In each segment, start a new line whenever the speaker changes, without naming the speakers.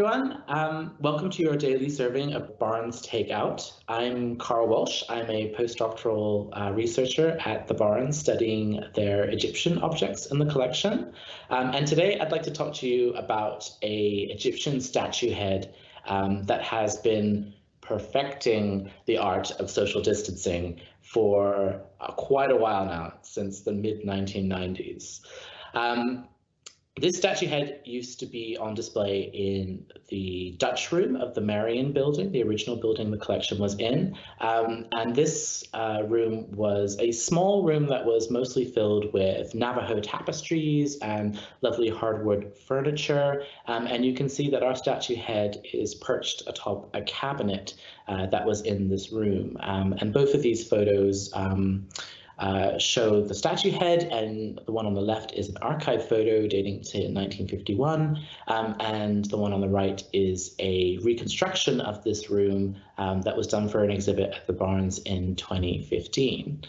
everyone. Um, welcome to your daily serving of Barnes Takeout. I'm Carl Walsh. I'm a postdoctoral uh, researcher at the Barnes studying their Egyptian objects in the collection. Um, and today I'd like to talk to you about a Egyptian statue head um, that has been perfecting the art of social distancing for uh, quite a while now, since the mid 1990s. Um, this statue head used to be on display in the Dutch room of the Merion building, the original building the collection was in. Um, and this uh, room was a small room that was mostly filled with Navajo tapestries and lovely hardwood furniture. Um, and you can see that our statue head is perched atop a cabinet uh, that was in this room. Um, and both of these photos um, uh, show the statue head, and the one on the left is an archive photo dating to 1951, um, and the one on the right is a reconstruction of this room um, that was done for an exhibit at the Barnes in 2015.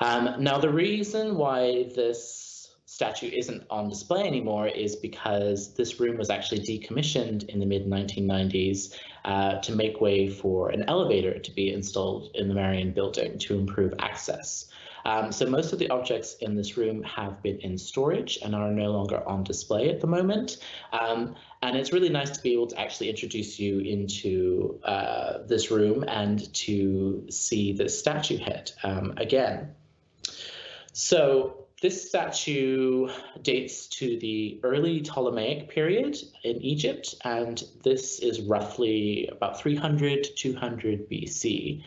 Um, now, the reason why this statue isn't on display anymore is because this room was actually decommissioned in the mid 1990s uh, to make way for an elevator to be installed in the Merion building to improve access. Um, so most of the objects in this room have been in storage and are no longer on display at the moment. Um, and it's really nice to be able to actually introduce you into uh, this room and to see the statue head um, again. So this statue dates to the early Ptolemaic period in Egypt, and this is roughly about 300 to 200 BC.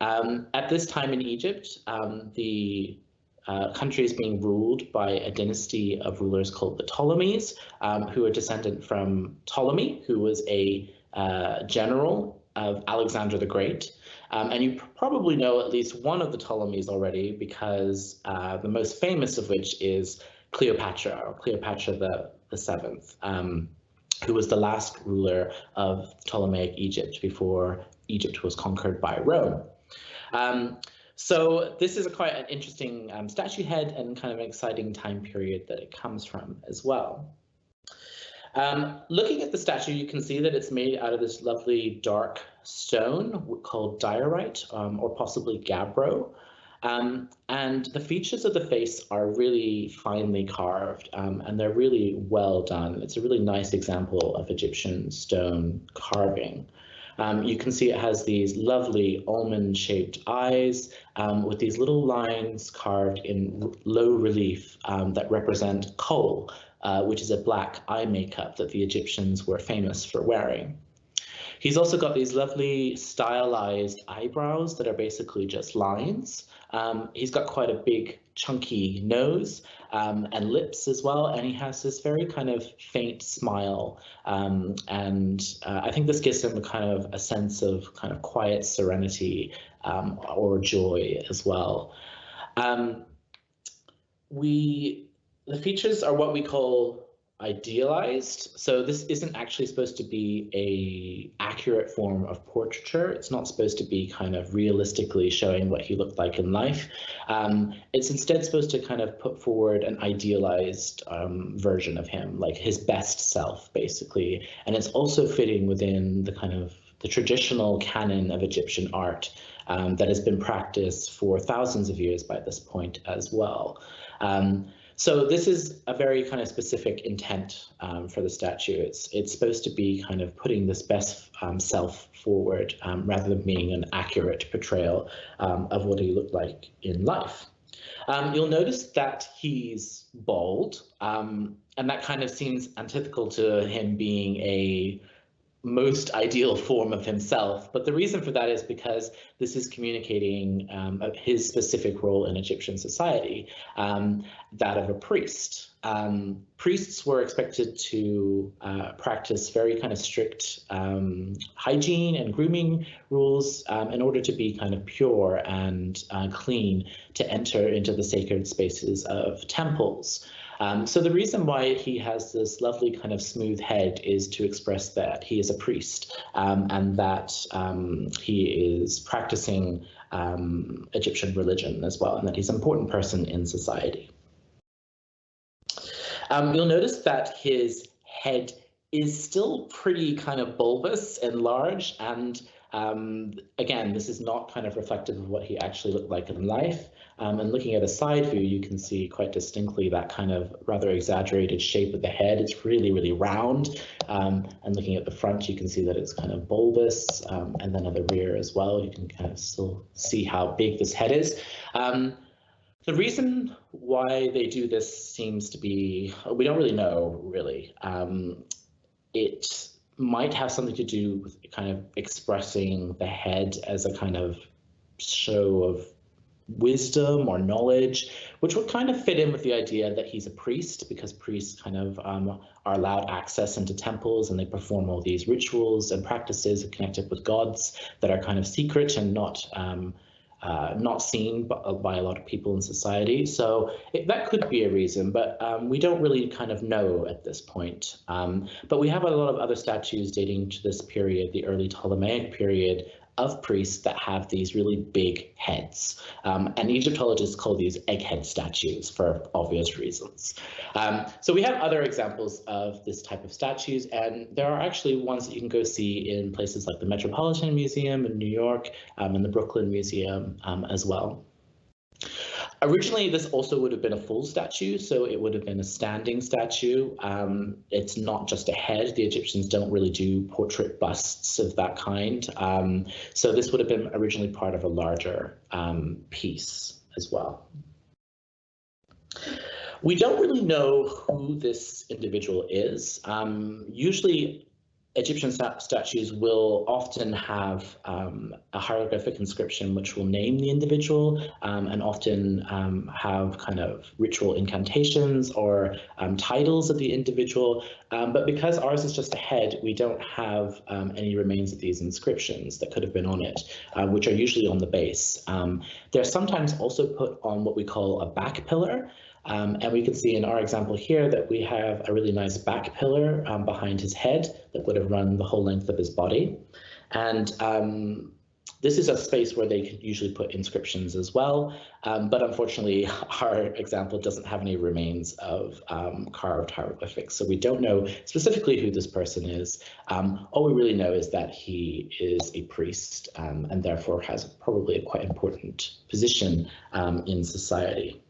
Um, at this time in Egypt, um, the uh, country is being ruled by a dynasty of rulers called the Ptolemies, um, who are descendant from Ptolemy, who was a uh, general of Alexander the Great. Um, and you probably know at least one of the Ptolemies already because uh, the most famous of which is Cleopatra, or Cleopatra the, the Seventh, um, who was the last ruler of Ptolemaic Egypt before Egypt was conquered by Rome. Um, so this is a quite an interesting um, statue head and kind of an exciting time period that it comes from as well. Um, looking at the statue, you can see that it's made out of this lovely dark stone called diorite um, or possibly gabbro. Um, and the features of the face are really finely carved um, and they're really well done. It's a really nice example of Egyptian stone carving. Um, you can see it has these lovely almond-shaped eyes um, with these little lines carved in low relief um, that represent kohl, uh, which is a black eye makeup that the Egyptians were famous for wearing. He's also got these lovely stylized eyebrows that are basically just lines. Um, he's got quite a big chunky nose um, and lips as well, and he has this very kind of faint smile. Um, and uh, I think this gives him a kind of a sense of kind of quiet serenity um, or joy as well. Um, we the features are what we call idealized. So this isn't actually supposed to be a accurate form of portraiture. It's not supposed to be kind of realistically showing what he looked like in life. Um, it's instead supposed to kind of put forward an idealized um, version of him, like his best self, basically. And it's also fitting within the kind of the traditional canon of Egyptian art um, that has been practiced for thousands of years by this point as well. Um, so this is a very kind of specific intent um, for the statue. It's it's supposed to be kind of putting this best um, self forward um, rather than being an accurate portrayal um, of what he looked like in life. Um, you'll notice that he's bald, um, and that kind of seems antithetical to him being a most ideal form of himself. But the reason for that is because this is communicating um, his specific role in Egyptian society, um, that of a priest. Um, priests were expected to uh, practice very kind of strict um, hygiene and grooming rules um, in order to be kind of pure and uh, clean to enter into the sacred spaces of temples. Um, so the reason why he has this lovely kind of smooth head is to express that he is a priest um, and that um, he is practicing um, Egyptian religion as well, and that he's an important person in society. Um, you'll notice that his head is still pretty kind of bulbous and large and um, again, this is not kind of reflective of what he actually looked like in life. Um, and looking at a side view, you can see quite distinctly that kind of rather exaggerated shape of the head. It's really, really round. Um, and looking at the front, you can see that it's kind of bulbous. Um, and then at the rear as well, you can kind of still see how big this head is. Um, the reason why they do this seems to be, we don't really know, really. Um, it might have something to do with kind of expressing the head as a kind of show of wisdom or knowledge, which would kind of fit in with the idea that he's a priest because priests kind of um, are allowed access into temples and they perform all these rituals and practices connected with gods that are kind of secret and not um, uh, not seen by, by, a lot of people in society. So it, that could be a reason, but um, we don't really kind of know at this point. Um, but we have a lot of other statues dating to this period, the early Ptolemaic period, of priests that have these really big heads. Um, and Egyptologists call these egghead statues for obvious reasons. Um, so we have other examples of this type of statues, and there are actually ones that you can go see in places like the Metropolitan Museum in New York um, and the Brooklyn Museum um, as well. Originally, this also would have been a full statue, so it would have been a standing statue. Um, it's not just a head. The Egyptians don't really do portrait busts of that kind. Um, so this would have been originally part of a larger um, piece as well. We don't really know who this individual is. Um, usually Egyptian statues will often have um, a hieroglyphic inscription which will name the individual um, and often um, have kind of ritual incantations or um, titles of the individual. Um, but because ours is just a head, we don't have um, any remains of these inscriptions that could have been on it, uh, which are usually on the base. they're sometimes also put on what we call a back pillar. Um, and we can see in our example here that we have a really nice back pillar um, behind his head that would have run the whole length of his body. And um, this is a space where they could usually put inscriptions as well. Um, but unfortunately, our example doesn't have any remains of um, carved hieroglyphics. So we don't know specifically who this person is. Um, all we really know is that he is a priest and therefore has probably a quite important position in society.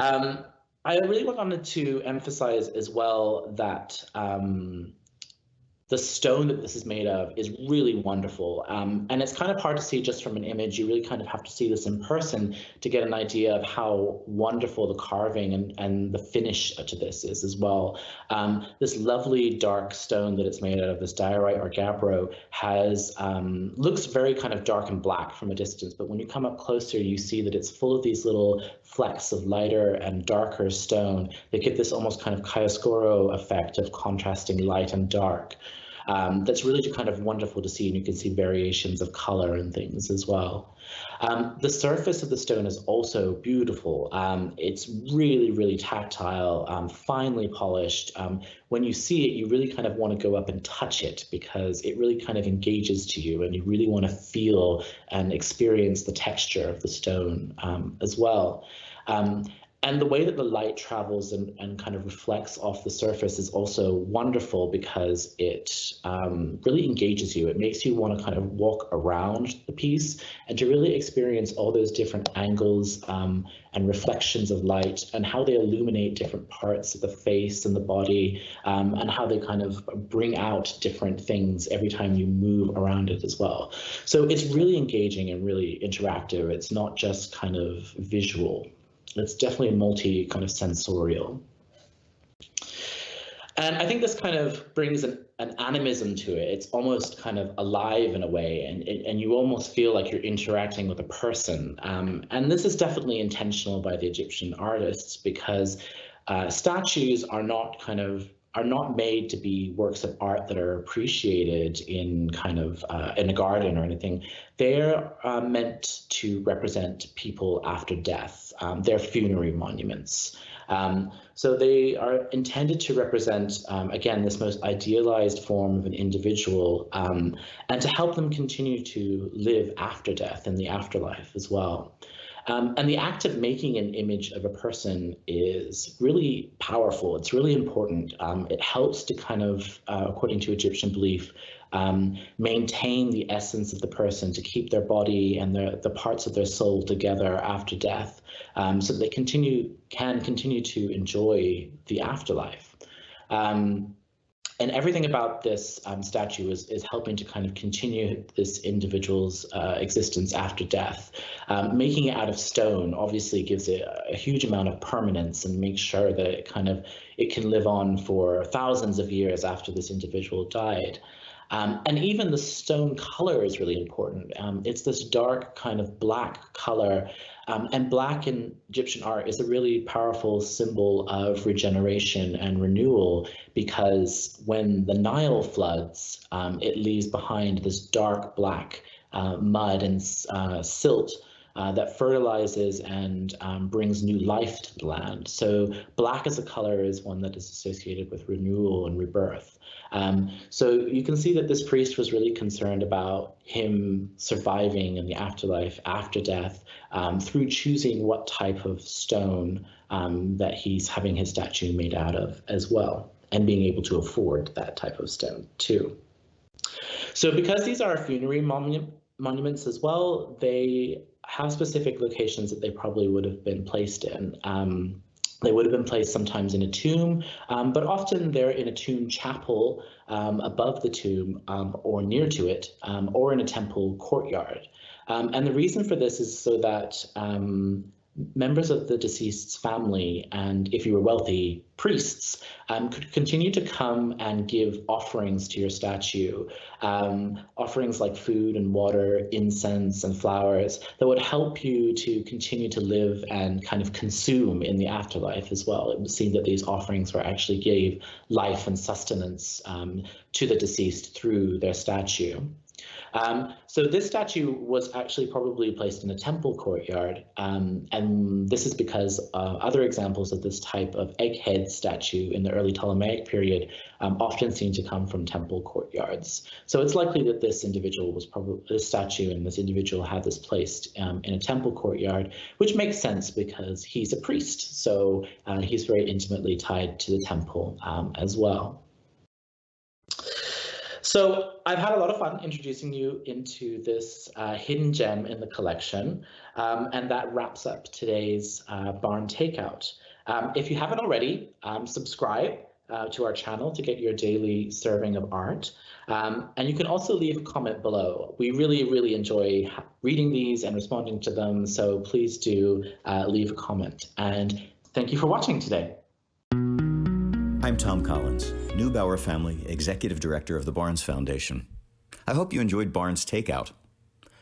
Um, I really wanted to emphasize as well that um, the stone that this is made of is really wonderful. Um, and it's kind of hard to see just from an image. You really kind of have to see this in person to get an idea of how wonderful the carving and, and the finish to this is as well. Um, this lovely dark stone that it's made out of, this diorite or gabbro, has um, looks very kind of dark and black from a distance. But when you come up closer, you see that it's full of these little flecks of lighter and darker stone that give this almost kind of chiaroscuro effect of contrasting light and dark um, that's really kind of wonderful to see and you can see variations of color and things as well. Um, the surface of the stone is also beautiful. Um, it's really, really tactile, um, finely polished. Um, when you see it, you really kind of want to go up and touch it because it really kind of engages to you and you really want to feel and experience the texture of the stone um, as well. Um, and the way that the light travels and, and kind of reflects off the surface is also wonderful because it um, really engages you. It makes you want to kind of walk around the piece and to really experience all those different angles um, and reflections of light and how they illuminate different parts of the face and the body um, and how they kind of bring out different things every time you move around it as well. So it's really engaging and really interactive. It's not just kind of visual it's definitely multi kind of sensorial. And I think this kind of brings an, an animism to it. It's almost kind of alive in a way, and, and you almost feel like you're interacting with a person. Um, and this is definitely intentional by the Egyptian artists because uh, statues are not kind of are not made to be works of art that are appreciated in kind of uh, in a garden or anything. They're uh, meant to represent people after death. Um, they're funerary monuments. Um, so they are intended to represent, um, again, this most idealized form of an individual um, and to help them continue to live after death in the afterlife as well. Um, and the act of making an image of a person is really powerful. It's really important. Um, it helps to kind of, uh, according to Egyptian belief, um, maintain the essence of the person, to keep their body and the, the parts of their soul together after death, um, so that they continue can continue to enjoy the afterlife. Um, and everything about this um, statue is, is helping to kind of continue this individual's uh, existence after death. Um, making it out of stone obviously gives it a huge amount of permanence and makes sure that it kind of it can live on for thousands of years after this individual died. Um, and even the stone color is really important. Um, it's this dark kind of black color. Um, and black in Egyptian art is a really powerful symbol of regeneration and renewal because when the Nile floods, um, it leaves behind this dark black uh, mud and uh, silt uh, that fertilizes and um, brings new life to the land. So black as a color is one that is associated with renewal and rebirth. Um, so you can see that this priest was really concerned about him surviving in the afterlife after death um, through choosing what type of stone um, that he's having his statue made out of as well, and being able to afford that type of stone too. So because these are funerary monument, monuments as well, they have specific locations that they probably would have been placed in. Um, they would have been placed sometimes in a tomb, um, but often they're in a tomb chapel um, above the tomb um, or near to it, um, or in a temple courtyard. Um, and the reason for this is so that members of the deceased's family and if you were wealthy priests um, could continue to come and give offerings to your statue um, offerings like food and water incense and flowers that would help you to continue to live and kind of consume in the afterlife as well. It would seem that these offerings were actually gave life and sustenance um, to the deceased through their statue um, so this statue was actually probably placed in a temple courtyard, um, and this is because uh, other examples of this type of egghead statue in the early Ptolemaic period um, often seem to come from temple courtyards. So it's likely that this individual was probably this statue and this individual had this placed um, in a temple courtyard, which makes sense because he's a priest, so uh, he's very intimately tied to the temple um, as well. So I've had a lot of fun introducing you into this uh, hidden gem in the collection, um, and that wraps up today's uh, Barnes Takeout. Um, if you haven't already, um, subscribe uh, to our channel to get your daily serving of art. Um, and you can also leave a comment below. We really, really enjoy reading these and responding to them, so please do uh, leave a comment. And thank you for watching today.
I'm Thom Collins, Neubauer Family Executive Director of the Barnes Foundation. I hope you enjoyed Barnes Takeout.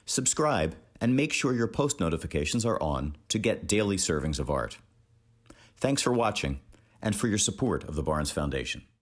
Subscribe and make sure your post notifications are on to get daily servings of art. Thanks for watching and for your support of the Barnes Foundation.